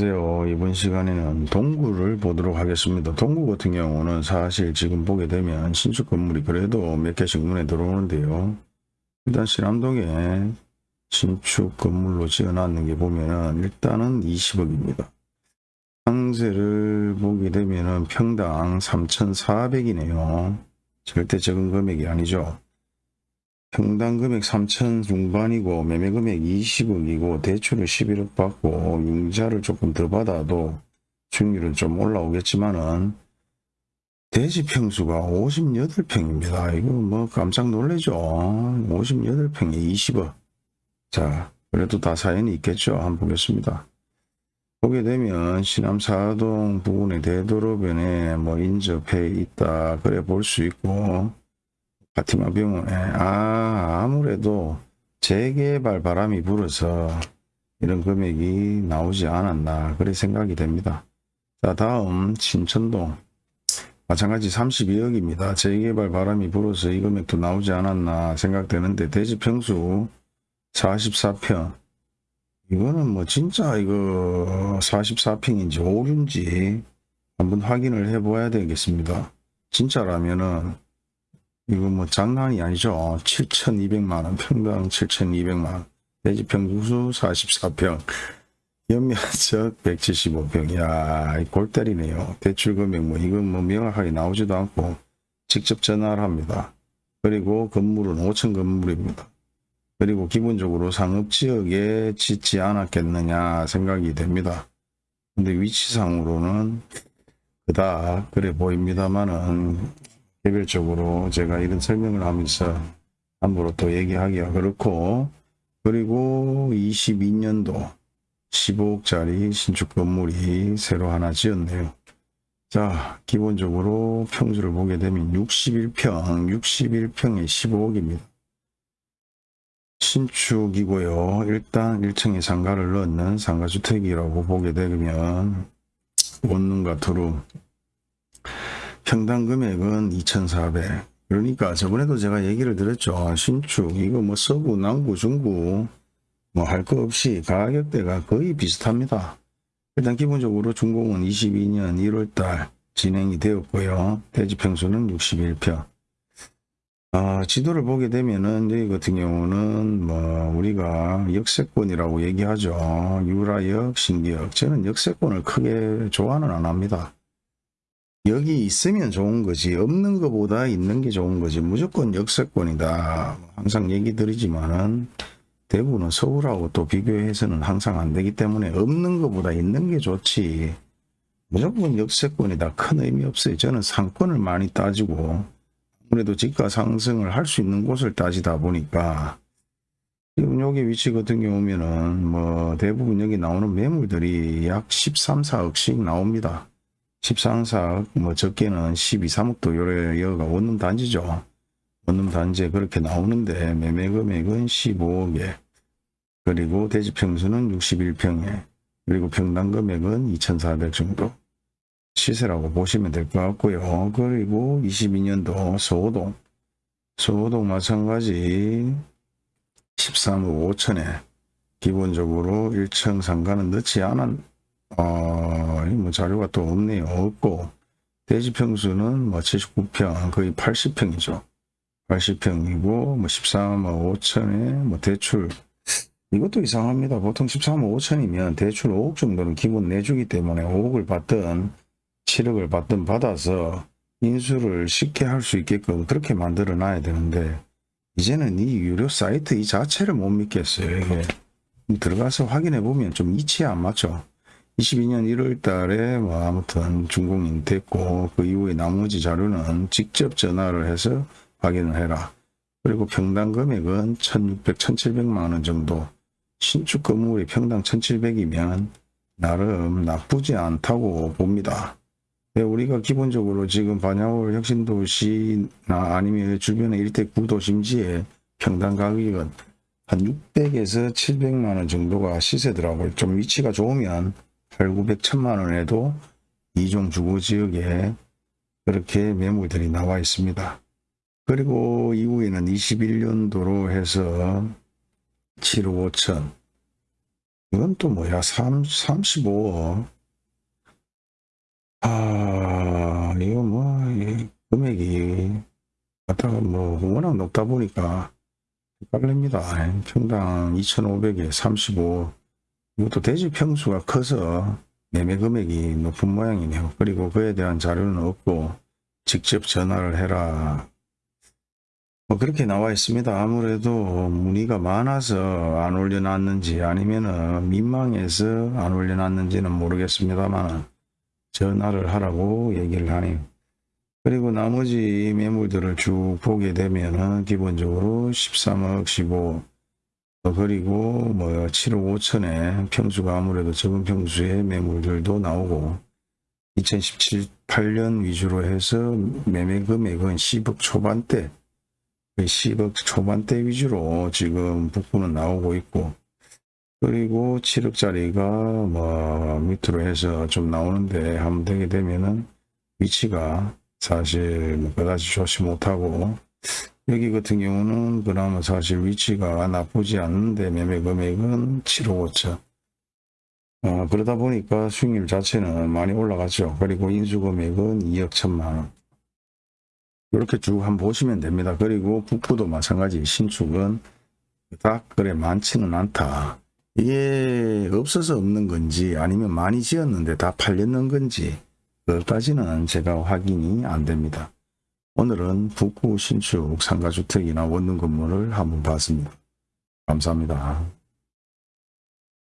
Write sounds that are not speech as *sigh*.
안녕하세요. 이번 시간에는 동구를 보도록 하겠습니다. 동구 같은 경우는 사실 지금 보게 되면 신축 건물이 그래도 몇 개씩 눈에 들어오는데요. 일단 신암동에 신축 건물로 지어놨는 게 보면은 일단은 20억입니다. 상세를 보게 되면은 평당 3,400이네요. 절대 적은 금액이 아니죠. 평당 금액 3천 중반이고 매매 금액 20억이고 대출을 11억 받고 융자를 조금 더 받아도 수익률은 좀 올라오겠지만은 대지 평수가 58평입니다. 이거 뭐 깜짝 놀래죠. 58평에 20억. 자, 그래도 다 사연이 있겠죠. 한번 보겠습니다. 보게 되면 신암사동 부근의 대도로변에 뭐 인접해 있다 그래 볼 수 있고 파티마 병원에 아 아무래도 재개발 바람이 불어서 이런 금액이 나오지 않았나 그래 생각이 됩니다. 자 다음 신천동 마찬가지 32억입니다. 재개발 바람이 불어서 이 금액도 나오지 않았나 생각되는데 대지 평수 44평 이거는 뭐 진짜 이거 44평인지 오류인지 한번 확인을 해 보아야 되겠습니다. 진짜라면은 이거 뭐 장난이 아니죠. 7,200만원, 평당 7,200만원, 대지 평수 44평, 연면적 *laughs* 175평. 야, 골 때리네요. 대출 금액 뭐 이건 뭐 명확하게 나오지도 않고 직접 전화를 합니다. 그리고 건물은 5층 건물입니다. 그리고 기본적으로 상업지역에 짓지 않았겠느냐 생각이 됩니다. 근데 위치상으로는 그다 그래 보입니다만은 개별적으로 제가 이런 설명을 하면서 함부로 또 얘기하기가 그렇고 그리고 22년도 15억짜리 신축 건물이 새로 하나 지었네요. 자 기본적으로 평수를 보게 되면 61평 61평에 15억입니다. 신축이고요. 일단 1층에 상가를 넣는 상가주택이라고 보게 되면 원룸과 투룸 평당 금액은 2,400 그러니까 저번에도 제가 얘기를 드렸죠. 신축 이거 뭐 서구 남구 중구 뭐 할 거 없이 가격대가 거의 비슷합니다. 일단 기본적으로 준공은 22년 1월달 진행이 되었고요. 대지 평수는 61평 아, 지도를 보게 되면은 여기 같은 경우는 뭐 우리가 역세권이라고 얘기하죠. 유라역, 신기역. 저는 역세권을 크게 좋아는 안 합니다. 여기 있으면 좋은 거지. 없는 것보다 있는 게 좋은 거지. 무조건 역세권이다. 항상 얘기 드리지만은 대구는 서울하고 또 비교해서는 항상 안 되기 때문에 없는 것보다 있는 게 좋지. 무조건 역세권이다. 큰 의미 없어요. 저는 상권을 많이 따지고 아무래도 지가 상승을 할 수 있는 곳을 따지다 보니까 지금 여기 위치 같은 경우면은 뭐 대부분 여기 나오는 매물들이 약 13, 4억씩 나옵니다. 13, 4억 뭐 적게는 12, 3억도 요래 여기가 원룸 단지죠. 원룸 단지에 그렇게 나오는데 매매 금액은 15억에 그리고 대지 평수는 61평에 그리고 평당 금액은 2,400 정도 시세라고 보시면 될 것 같고요. 그리고 22년도 소호동 소호동 마찬가지 13억 5천에 기본적으로 1층 상가는 넣지 않은 어, 뭐 자료가 또 없네요. 없고 대지 평수는 뭐 79평 거의 80평이죠. 80평이고 뭐 13억 5천에 뭐 대출 이것도 이상합니다. 보통 13억 5천이면 대출 5억 정도는 기본 내주기 때문에 5억을 받든 7억을 받든 받아서 인수를 쉽게 할 수 있게끔 그렇게 만들어 놔야 되는데 이제는 이 유료 사이트 이 자체를 못 믿겠어요. 이게 들어가서 확인해 보면 좀 이치에 안 맞죠. 22년 1월 달에 뭐 아무튼 준공이 됐고 그 이후에 나머지 자료는 직접 전화를 해서 확인을 해라. 그리고 평당 금액은 1600, 1700만 원 정도 신축 건물이 평당 1700이면 나름 나쁘지 않다고 봅니다. 네, 우리가 기본적으로 지금 반야월 혁신도시나 아니면 주변의 일대 구도심지에 평당 가격은 한 600에서 700만 원 정도가 시세더라고요. 좀 위치가 좋으면 8, 900, 1000만 원에도 이종 주거지역에 그렇게 매물들이 나와 있습니다. 그리고 이후에는 21년도로 해서 7억 5천. 이건 또 뭐야? 3, 35억. 아 이거 뭐이 금액이 갖다가 뭐 워낙 높다 보니까 헷갈립니다. 평당 2,500에 35 이것도 대지 평수가 커서 매매 금액이 높은 모양이네요 그리고 그에 대한 자료는 없고 직접 전화를 해라 뭐 그렇게 나와 있습니다. 아무래도 문의가 많아서 안 올려놨는지 아니면은 민망해서 안 올려놨는지는 모르겠습니다만 전화를 하라고 얘기를 하네요. 그리고 나머지 매물들을 쭉 보게 되면은 기본적으로 13억 15 어, 그리고 뭐 7억 5천에 평수가 아무래도 적은 평수의 매물들도 나오고 2017, 8년 위주로 해서 매매 금액은 10억 초반대 10억 초반대 위주로 지금 북부는 나오고 있고 그리고 7억짜리가 뭐 밑으로 해서 좀 나오는데 한번 되게 되면은 위치가 사실 뭐 그다지 좋지 못하고 여기 같은 경우는 그나마 사실 위치가 나쁘지 않는데 매매 금액은 7억 5천 어, 그러다 보니까 수익률 자체는 많이 올라갔죠 그리고 인수 금액은 2억 1천만 원 이렇게 쭉 한번 보시면 됩니다. 그리고 북부도 마찬가지 신축은 그닥 그래 많지는 않다. 이게 없어서 없는 건지 아니면 많이 지었는데 다 팔렸는 건지 그것까지는 제가 확인이 안 됩니다. 오늘은 북부 신축 상가주택이나 원룸 건물을 한번 봤습니다. 감사합니다.